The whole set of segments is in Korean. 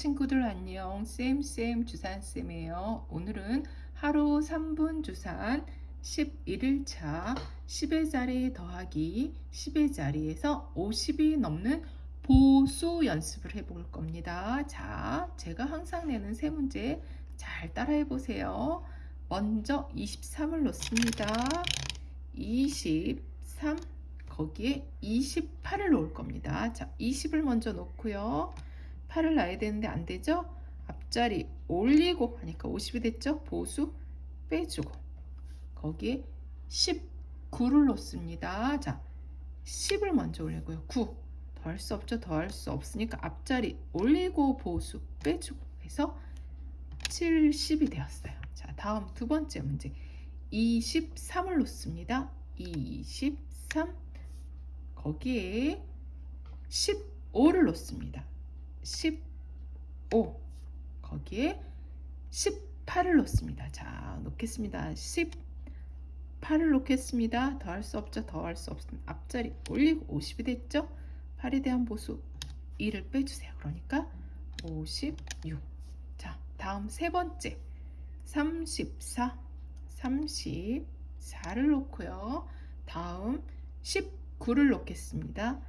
친구들 안녕. 쌤쌤 주산쌤이에요. 오늘은 하루 3분 주산 11일차 10의 자리 더하기 10의 자리에서 50이 넘는 보수 연습을 해볼 겁니다. 자 제가 항상 내는 세 문제 잘 따라해 보세요. 먼저 23을 놓습니다. 23 거기에 28을 놓을 겁니다. 자 20을 먼저 놓고요 8을 놔야 되는데 안 되죠? 앞자리 올리고 하니까 50이 됐죠? 보수 빼주고 거기에 19를 놓습니다. 자, 10을 먼저 올리고요. 9. 더할 수 없죠? 더할 수 없으니까 앞자리 올리고 보수 빼주고 해서 70이 되었어요. 자, 다음 두 번째 문제. 23을 놓습니다. 23 거기에 15를 놓습니다. 15 거기에 18을 놓습니다. 자 놓겠습니다. 18을 놓겠습니다. 더할 수 없죠. 더할 수 없습니다. 앞자리 올리고 50이 됐죠. 8에 대한 보수 2를 빼주세요. 그러니까 56. 자 다음 세 번째 34 34를 놓고요. 다음 19를 놓겠습니다.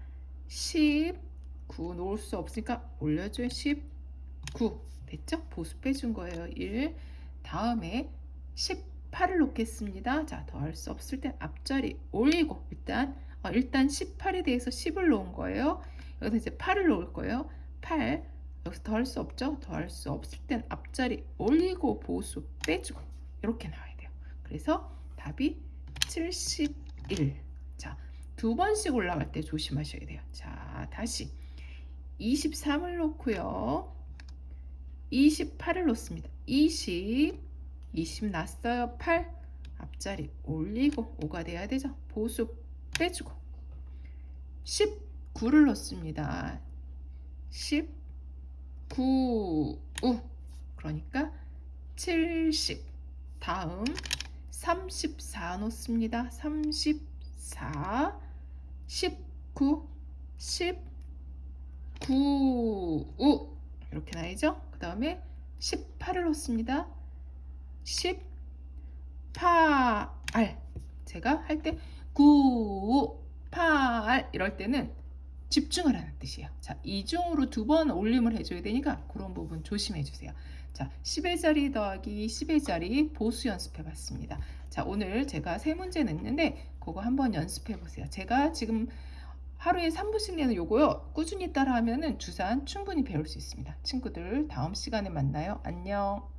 10 9 놓을 수 없으니까 올려줘요. 19 됐죠? 보수 빼준 거예요. 1 다음에 18을 놓겠습니다. 자, 더할 수 없을 땐 앞자리 올리고 일단 어, 일단 18에 대해서 10을 놓은 거예요. 여기서 이제 8을 놓을 거예요. 8 여기서 더할 수 없죠? 더할 수 없을 땐 앞자리 올리고 보수 빼주고 이렇게 나와야 돼요. 그래서 답이 71. 자, 두 번씩 올라갈 때 조심하셔야 돼요. 자, 다시 23을 놓고요. 28을 놓습니다. 20, 20 났어요. 8, 앞자리 올리고 5가 돼야 되죠. 보수 빼주고 19를 놓습니다. 19, 우 그러니까 70 다음 34 놓습니다. 34, 19, 10 9, 우 이렇게 나이죠? 그 다음에 18을 놓습니다. 18 제가 할 때 9, 8 이럴 때는 집중하라는 뜻이에요. 자, 이중으로 두 번 올림을 해줘야 되니까 그런 부분 조심해 주세요. 자, 10의 자리 더하기 10의 자리 보수 연습해 봤습니다. 자, 오늘 제가 세 문제 냈는데 그거 한번 연습해 보세요. 제가 지금 하루에 3분씩 내는 요거요. 꾸준히 따라하면 주산 충분히 배울 수 있습니다. 친구들 다음 시간에 만나요. 안녕.